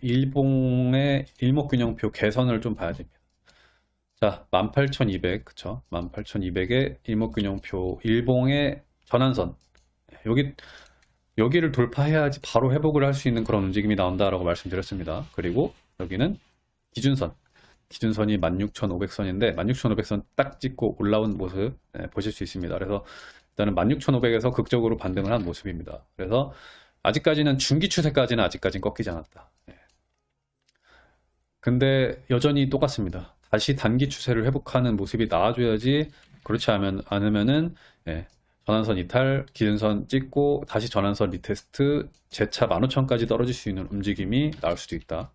일봉의 일목균형표 개선을 좀 봐야 됩니다. 자, 18,200, 그쵸? 18,200의 일목균형표 일봉의 전환선. 여기, 여기를 돌파해야지 바로 회복을 할 수 있는 그런 움직임이 나온다라고 말씀드렸습니다. 그리고 여기는 기준선. 기준선이 16,500선인데 16,500선 딱 찍고 올라온 모습 네, 보실 수 있습니다. 그래서 일단은 16,500에서 극적으로 반등을 한 모습입니다. 그래서 아직까지는 중기 추세까지는 아직까지는 꺾이지 않았다. 네. 근데 여전히 똑같습니다. 다시 단기 추세를 회복하는 모습이 나와줘야지 그렇지 않으면, 않으면은 예, 전환선 이탈, 기준선 찍고 다시 전환선 retest, 재차 15,000까지 떨어질 수 있는 움직임이 나올 수도 있다.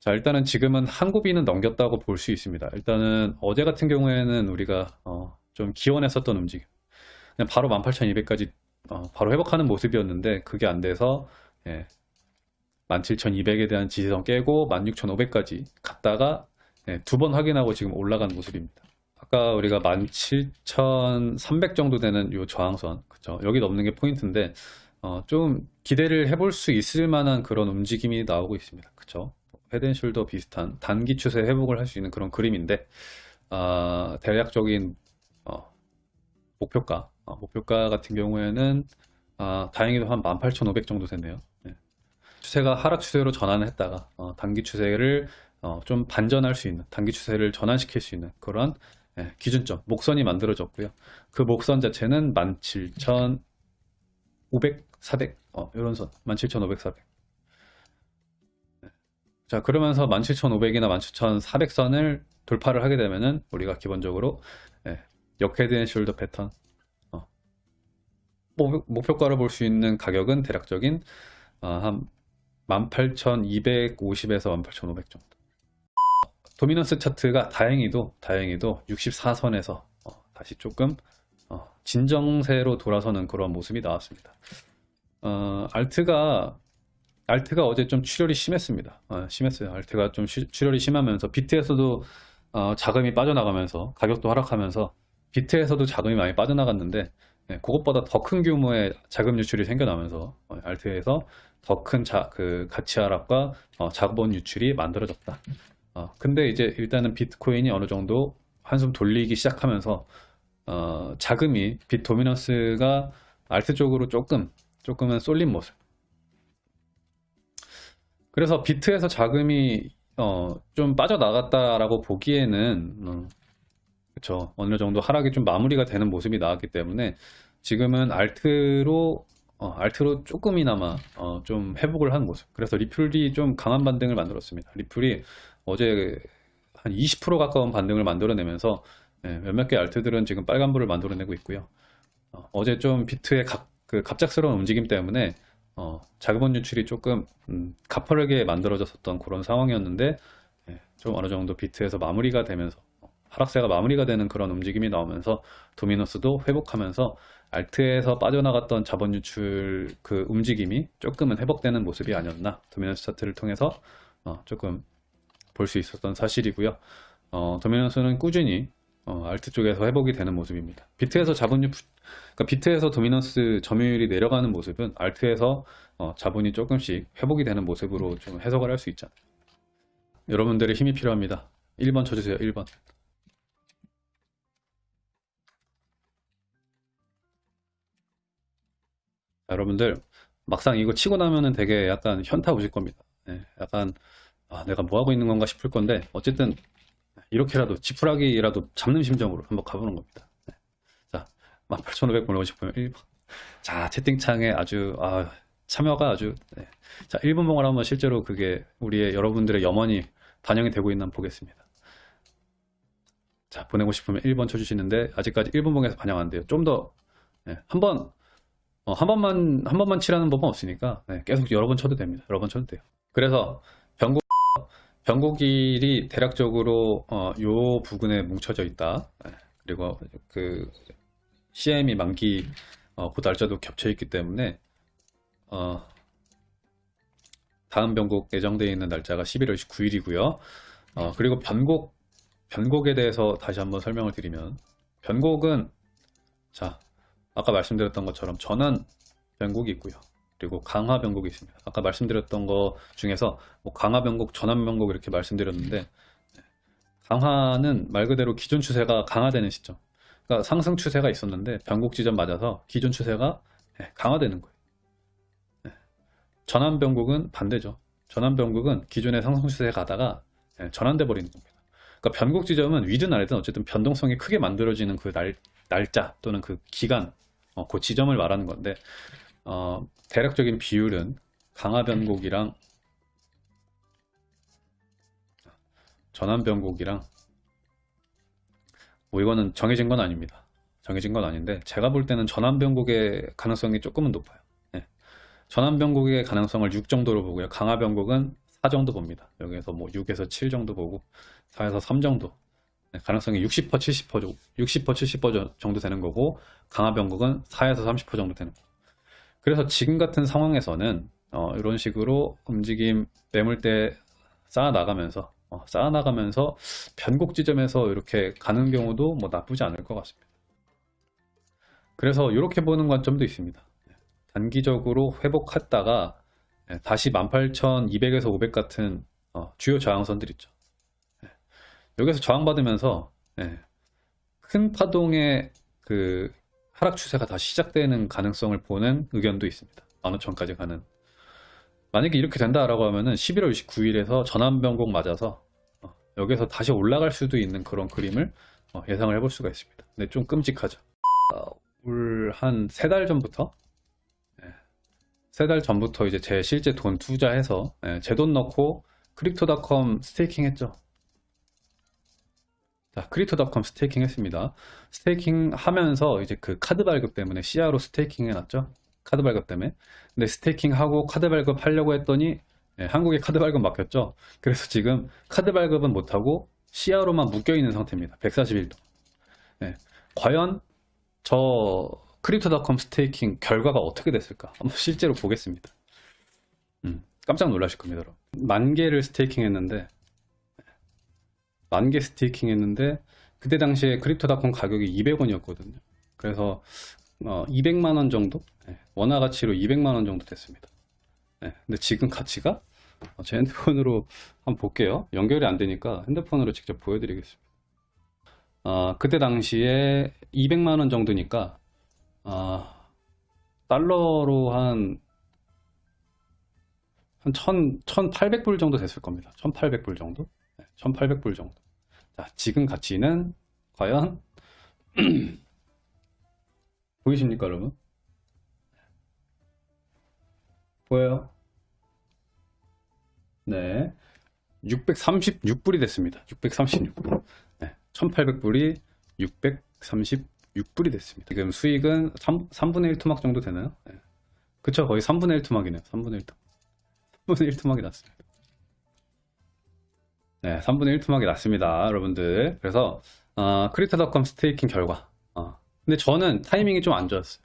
자 일단은 지금은 한 고비는 넘겼다고 볼 수 있습니다. 일단은 어제 같은 경우에는 우리가 어, 좀 기원했었던 움직임 바로 18,200까지 어, 바로 회복하는 모습이었는데 그게 안 돼서 예, 17,200에 대한 지지선 깨고 16,500까지 갔다가 예, 두 번 확인하고 지금 올라간 모습입니다. 아까 우리가 17,300 정도 되는 요 저항선 그쵸 여기 넘는 게 포인트인데 어, 좀 기대를 해볼 수 있을 만한 그런 움직임이 나오고 있습니다. 그쵸 헤드앤숄더 비슷한 단기 추세 회복을 할 수 있는 그런 그림인데 어, 대략적인 어, 목표가 어, 목표가 같은 경우에는 아, 다행히도 한 18,500 정도 됐네요. 네. 추세가 하락 추세로 전환을 했다가 어, 단기 추세를 어, 좀 반전할 수 있는 단기 추세를 전환시킬 수 있는 그런 예, 기준점 목선이 만들어졌고요. 그 목선 자체는 17,500, 400 어, 이런 선 17,500, 400자 그러면서 17,500이나 17,400선을 돌파를 하게 되면은 우리가 기본적으로 예, 역head and shoulder 패턴 어, 목표가로 볼 수 있는 가격은 대략적인 어, 한 18,250에서 18,500 정도 dominance 차트가 다행히도 다행히도 64선에서 어, 다시 조금 어, 진정세로 돌아서는 그런 모습이 나왔습니다 어, 알트가 알트가 어제 좀 출혈이 심했습니다. 어, 심했어요. 알트가 좀 시, 출혈이 심하면서 비트에서도 어, 자금이 빠져나가면서 가격도 하락하면서 비트에서도 자금이 많이 빠져나갔는데 네, 그것보다 더 큰 규모의 자금 유출이 생겨나면서 어, 알트에서 더 큰 그 가치 하락과 어, 자본 유출이 만들어졌다. 어, 근데 이제 일단은 비트코인이 어느 정도 한숨 돌리기 시작하면서 어, 자금이 빗 도미넌스가 알트 쪽으로 조금 조금은 쏠린 모습 그래서 비트에서 자금이 어, 좀 빠져나갔다라고 보기에는 어, 그쵸. 어느 정도 하락이 좀 마무리가 되는 모습이 나왔기 때문에 지금은 알트로 어, 알트로 조금이나마 어, 좀 회복을 한 모습. 그래서 리플이 좀 강한 반등을 만들었습니다. 리플이 어제 한 20% 가까운 반등을 만들어내면서 예, 몇몇 개 알트들은 지금 빨간불을 만들어내고 있고요. 어, 제좀 비트의 갑, 그 갑작스러운 움직임 때문에 어, 자금원 유출이 조금 음, 가파르게 만들어졌었던 그런 상황이었는데 예, 좀 어느 정도 비트에서 마무리가 되면서 하락세가 마무리가 되는 그런 움직임이 나오면서 도미노스도 회복하면서 알트에서 빠져나갔던 자본 유출 그 움직임이 조금은 회복되는 모습이 아니었나 도미노스 차트를 통해서 어, 조금 볼 수 있었던 사실이고요 어, 도미노스는 꾸준히 어, 알트 쪽에서 회복이 되는 모습입니다. 비트에서 자본율, 그러니까 비트에서 도미넌스 점유율이 내려가는 모습은 알트에서 어, 자본이 조금씩 회복이 되는 모습으로 좀 해석을 할 수 있잖아요. 여러분들의 힘이 필요합니다. 1번 쳐주세요. 1번. 여러분들 막상 이거 치고 나면은 되게 약간 현타 오실 겁니다. 네, 약간 아, 내가 뭐 하고 있는 건가 싶을 건데 어쨌든 이렇게라도 지푸라기라도 잡는 심정으로 한번 가보는 겁니다. 네. 자, 18,500 보내고싶으면 1번. 자, 채팅창에 아주 아, 참여가 아주 네. 자, 1번 봉을 한번 실제로 그게 우리의 여러분들의 염원이 반영이 되고 있나 보겠습니다. 자, 보내고 싶으면 1번 쳐주시는데 아직까지 1번 봉에서 반영 안 돼요. 좀더 네, 한번 어, 한 번만 한 번만 치라는 법은 없으니까 네, 계속 여러 번 쳐도 됩니다. 여러 번 쳐도 돼요. 그래서 변곡 변곡일이 대략적으로 어, 요 부근에 뭉쳐져 있다. 네. 그리고 그 CM이 만기 어, 그 날짜도 겹쳐 있기 때문에 어, 다음 변곡 예정되어 있는 날짜가 11월 29일이고요. 어, 그리고 변곡 변곡에 대해서 다시 한번 설명을 드리면 변곡은 자 아까 말씀드렸던 것처럼 전환 변곡이 있고요. 그리고 강화 변곡이 있습니다. 아까 말씀드렸던 거 중에서 뭐 강화 변곡, 전환 변곡 이렇게 말씀드렸는데 강화는 말 그대로 기존 추세가 강화되는 시점. 그러니까 상승 추세가 있었는데 변곡 지점 맞아서 기존 추세가 예, 강화되는 거예요. 예. 전환 변곡은 반대죠. 전환 변곡은 기존의 상승 추세에 가다가 예, 전환돼 버리는 겁니다. 그러니까 변곡 지점은 위든 아래든 어쨌든 변동성이 크게 만들어지는 그 날, 날짜 또는 그 기간, 어, 그 지점을 말하는 건데 어, 대략적인 비율은 강화 변곡이랑 전환 변곡이랑 뭐 이거는 정해진 건 아닙니다. 정해진 건 아닌데 제가 볼 때는 전환 변곡의 가능성이 조금은 높아요. 예. 전환 변곡의 가능성을 6 정도로 보고요. 강화 변곡은 4 정도 봅니다. 여기에서 뭐 6에서 7 정도 보고 4에서 3 정도. 예, 가능성이 60% 70% 60% 70% 정도 되는 거고 강화 변곡은 4에서 30% 정도 되는 거고. 그래서 지금 같은 상황에서는 어, 이런 식으로 움직임 매물대 쌓아 나가면서 어, 쌓아 나가면서 변곡 지점에서 이렇게 가는 경우도 뭐 나쁘지 않을 것 같습니다. 그래서 이렇게 보는 관점도 있습니다. 단기적으로 회복했다가 예, 다시 18,200에서 500 같은 어, 주요 저항선들 있죠. 예, 여기서 저항받으면서 예, 큰 파동의 그 하락 추세가 다시 시작되는 가능성을 보는 의견도 있습니다. 15,000까지 가는. 만약에 이렇게 된다라고 하면은 11월 29일에서 전환 변곡 맞아서 어, 여기서 다시 올라갈 수도 있는 그런 그림을 어, 예상을 해볼 수가 있습니다. 근데 좀 끔찍하죠. 올한 세 달 전부터 세달 전부터 이제 제 실제 돈 투자해서 제돈 넣고 크립토닷컴 staking 했죠. 자, 크립토닷컴 staking 했습니다. staking 하면서 이제 그 카드 발급 때문에 CRO staking 해놨죠. 카드 발급 때문에. 근데 staking 하고 카드 발급 하려고 했더니 예, 한국에 카드 발급 막혔죠. 그래서 지금 카드 발급은 못하고 CRO로만 묶여있는 상태입니다. 141도. 예, 과연 저 크립토닷컴 staking 결과가 어떻게 됐을까? 한번 실제로 보겠습니다. 음, 깜짝 놀라실 겁니다. 여러분. 만 개를 staking 했는데 만 개 staking 했는데 그때 당시에 크립토닷컴 가격이 200원이었거든요. 그래서 어, 200만 원 정도? 네, 원화 가치로 200만 원 정도 됐습니다. 네, 근데 지금 가치가 어, 제 핸드폰으로 한번 볼게요. 연결이 안 되니까 핸드폰으로 직접 보여드리겠습니다. 어, 그때 당시에 200만 원 정도니까 어, 달러로 한, 한1 1800불 정도 됐을 겁니다. 1800불 정도? 네, 1800불 정도. 자, 지금 가치는 과연 보이십니까, 여러분? 보여요? 네. 636불이 됐습니다. 636불. 네. 1800불이 636불이 됐습니다. 지금 수익은 3, 3분의 1 토막 정도 되나요? 네. 그쵸, 거의 3분의 1 토막이네요. 3분의 1 토막. 3분의 1 토막이 났습니다. 네, 3분의 1 토막이 났습니다. 여러분들. 그래서, 어, 크립토닷컴 staking 결과. 어. 근데 저는 타이밍이 좀 안 좋았어요.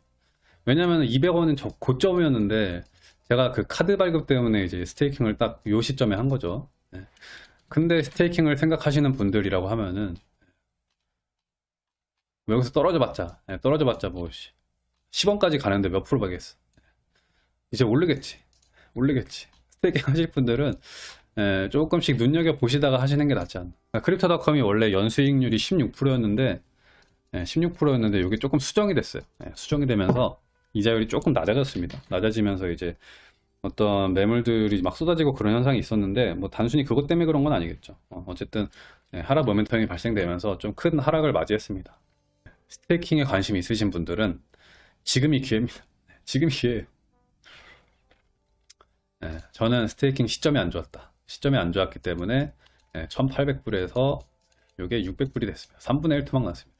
왜냐면 200원은 저 고점이었는데, 제가 그 카드 발급 때문에 이제 staking을 딱 요 시점에 한 거죠. 네. 근데 staking을 생각하시는 분들이라고 하면은 뭐 여기서 떨어져 봤자 네, 떨어져 봤자 뭐 10원까지 가는데 몇 프로 받겠어 이제 오르겠지 오르겠지 staking 하실 분들은 예, 조금씩 눈여겨 보시다가 하시는 게 낫지 않나 그러니까 크립토닷컴이 원래 연수익률이 16%였는데 예, 16%였는데 이게 조금 수정이 됐어요 예, 수정이 되면서 이자율이 조금 낮아졌습니다 낮아지면서 이제 어떤 매물들이 막 쏟아지고 그런 현상이 있었는데 뭐 단순히 그것 때문에 그런 건 아니겠죠 어, 쨌든 예, 하락 모멘텀이 발생되면서 좀 큰 하락을 맞이했습니다 스테이킹에 관심 있으신 분들은 지금이 기회입니다. 지금이 기회예요. 네, 저는 스테이킹 시점이 안 좋았다. 시점이 안 좋았기 때문에 네, 1800불에서 이게 600불이 됐습니다. 3분의 1 토막 났습니다.